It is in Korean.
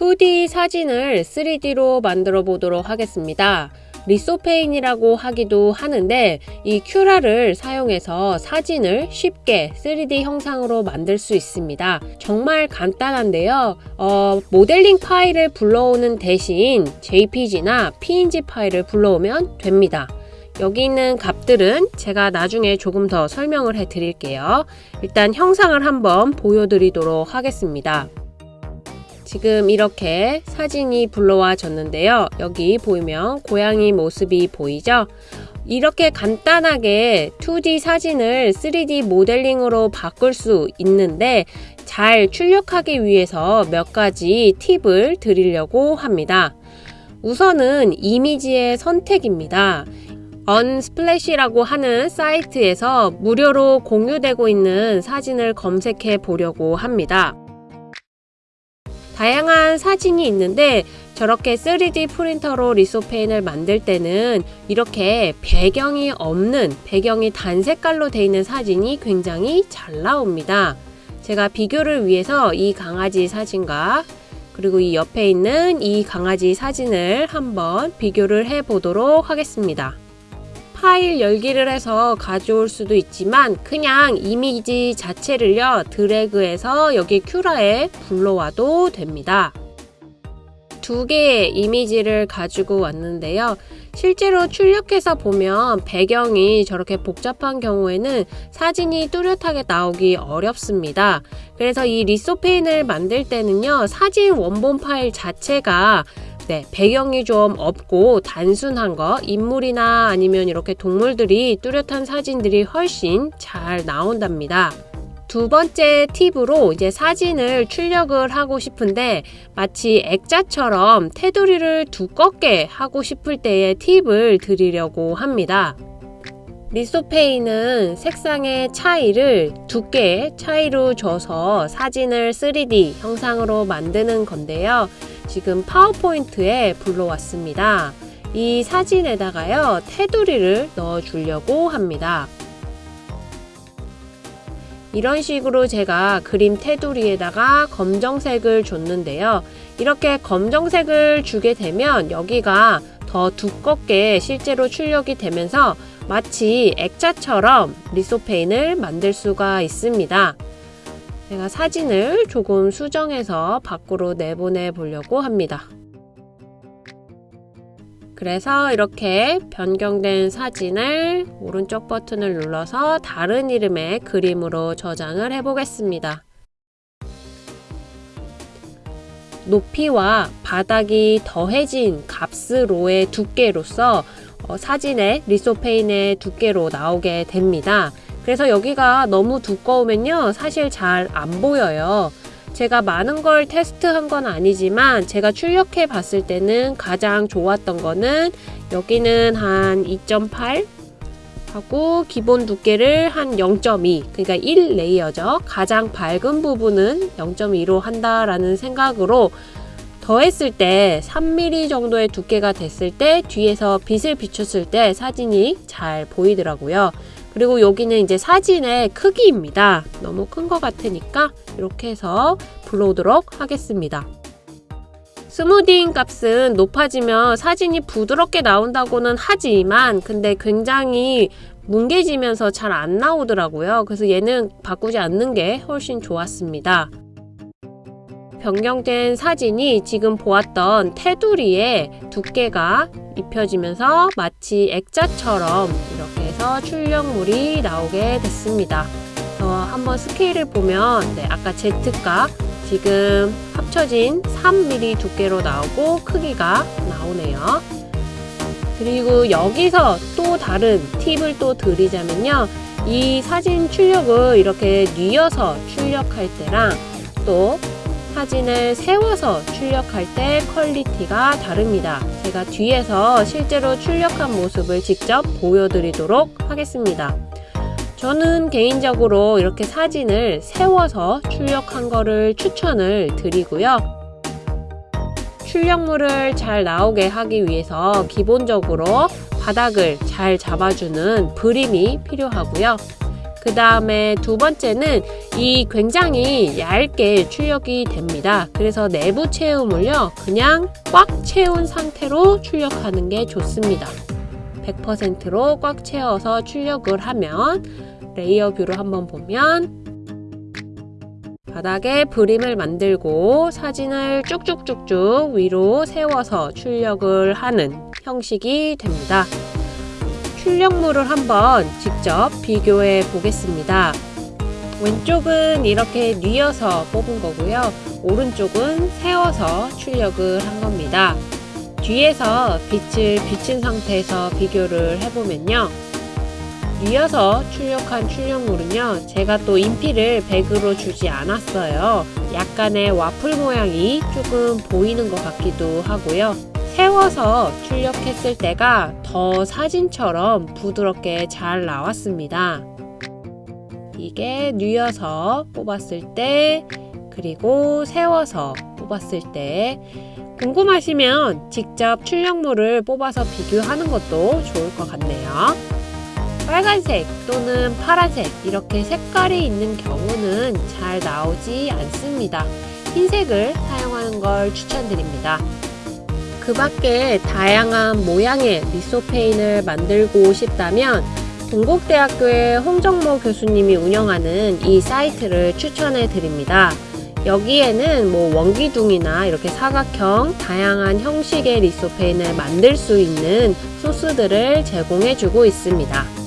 2D 사진을 3D로 만들어 보도록 하겠습니다. 리소페인이라고 하기도 하는데 이 큐라를 사용해서 사진을 쉽게 3D 형상으로 만들 수 있습니다. 정말 간단한데요. 어, 모델링 파일을 불러오는 대신 JPG나 PNG 파일을 불러오면 됩니다. 여기 있는 값들은 제가 나중에 조금 더 설명을 해 드릴게요. 일단 형상을 한번 보여드리도록 하겠습니다. 지금 이렇게 사진이 불러와 졌는데요. 여기 보이면 고양이 모습이 보이죠? 이렇게 간단하게 2D 사진을 3D 모델링으로 바꿀 수 있는데 잘 출력하기 위해서 몇 가지 팁을 드리려고 합니다. 우선은 이미지의 선택입니다. 언스플래시라고 하는 사이트에서 무료로 공유되고 있는 사진을 검색해 보려고 합니다. 다양한 사진이 있는데 저렇게 3D 프린터로 리소페인을 만들 때는 이렇게 배경이 없는 배경이 단 색깔로 되어 있는 사진이 굉장히 잘 나옵니다. 제가 비교를 위해서 이 강아지 사진과 그리고 이 옆에 있는 이 강아지 사진을 한번 비교를 해 보도록 하겠습니다. 파일 열기를 해서 가져올 수도 있지만 그냥 이미지 자체를요 드래그해서 여기 큐라에 불러와도 됩니다. 두 개의 이미지를 가지고 왔는데요. 실제로 출력해서 보면 배경이 저렇게 복잡한 경우에는 사진이 뚜렷하게 나오기 어렵습니다. 그래서 이 리소페인을 만들 때는요. 사진 원본 파일 자체가 네, 배경이 좀 없고 단순한 거, 인물이나 아니면 이렇게 동물들이 뚜렷한 사진들이 훨씬 잘 나온답니다. 두 번째 팁으로 이제 사진을 출력을 하고 싶은데 마치 액자처럼 테두리를 두껍게 하고 싶을 때의 팁을 드리려고 합니다. 리소페이는 색상의 차이를 두께의 차이로 줘서 사진을 3D 형상으로 만드는 건데요. 지금 파워포인트에 불러왔습니다. 이 사진에다가요 테두리를 넣어 주려고 합니다. 이런 식으로 제가 그림 테두리에다가 검정색을 줬는데요. 이렇게 검정색을 주게 되면 여기가 더 두껍게 실제로 출력이 되면서 마치 액자처럼 리소페인을 만들 수가 있습니다. 제가 사진을 조금 수정해서 밖으로 내보내 보려고 합니다. 그래서 이렇게 변경된 사진을 오른쪽 버튼을 눌러서 다른 이름의 그림으로 저장을 해 보겠습니다. 높이와 바닥이 더해진 값으로의 두께로서 어, 사진의 리소페인의 두께로 나오게 됩니다. 그래서 여기가 너무 두꺼우면요 사실 잘 안 보여요. 제가 많은 걸 테스트한 건 아니지만 제가 출력해 봤을 때는 가장 좋았던 거는 여기는 한 2.8 하고 기본 두께를 한 0.2 그러니까 1레이어죠. 가장 밝은 부분은 0.2로 한다라는 생각으로 더했을 때 3mm 정도의 두께가 됐을 때 뒤에서 빛을 비췄을 때 사진이 잘 보이더라고요 그리고 여기는 이제 사진의 크기입니다. 너무 큰 것 같으니까 이렇게 해서 불러오도록 하겠습니다. 스무딩 값은 높아지면 사진이 부드럽게 나온다고는 하지만 근데 굉장히 뭉개지면서 잘 안 나오더라고요. 그래서 얘는 바꾸지 않는 게 훨씬 좋았습니다. 변경된 사진이 지금 보았던 테두리에 두께가 입혀지면서 마치 액자처럼 이렇게 해서 출력물이 나오게 됐습니다. 어, 한번 스케일을 보면 네, 아까 Z값 지금 합쳐진 3mm 두께로 나오고 크기가 나오네요. 그리고 여기서 또 다른 팁을 또 드리자면요. 이 사진 출력을 이렇게 뉘어서 출력할 때랑 또 사진을 세워서 출력할 때 퀄리티가 다릅니다. 제가 뒤에서 실제로 출력한 모습을 직접 보여드리도록 하겠습니다. 저는 개인적으로 이렇게 사진을 세워서 출력한 거를 추천을 드리고요. 출력물을 잘 나오게 하기 위해서 기본적으로 바닥을 잘 잡아주는 브림이 필요하고요. 그 다음에 두 번째는 이 굉장히 얇게 출력이 됩니다. 그래서 내부 채움을요, 그냥 꽉 채운 상태로 출력하는 게 좋습니다. 100%로 꽉 채워서 출력을 하면 layer view로 한번 보면 바닥에 그림을 만들고 사진을 쭉쭉쭉쭉 위로 세워서 출력을 하는 형식이 됩니다. 출력물을 한번 직접 비교해 보겠습니다. 왼쪽은 이렇게 뉘어서 뽑은 거고요. 오른쪽은 세워서 출력을 한 겁니다. 뒤에서 빛을 비친 상태에서 비교를 해보면요. 뉘어서 출력한 출력물은요. 제가 또 인피를 100으로 주지 않았어요. 약간의 와플 모양이 조금 보이는 것 같기도 하고요. 세워서 출력했을 때가 더 사진처럼 부드럽게 잘 나왔습니다. 이게 뉘어서 뽑았을 때 그리고 세워서 뽑았을 때 궁금하시면 직접 출력물을 뽑아서 비교하는 것도 좋을 것 같네요. 빨간색 또는 파란색 이렇게 색깔이 있는 경우는 잘 나오지 않습니다. 흰색을 사용하는 걸 추천드립니다. 그 밖에 다양한 모양의 리소페인을 만들고 싶다면 동국대학교의 홍정모 교수님이 운영하는 이 사이트를 추천해 드립니다. 여기에는 뭐 원기둥이나 이렇게 사각형 다양한 형식의 리소페인을 만들 수 있는 소스들을 제공해 주고 있습니다.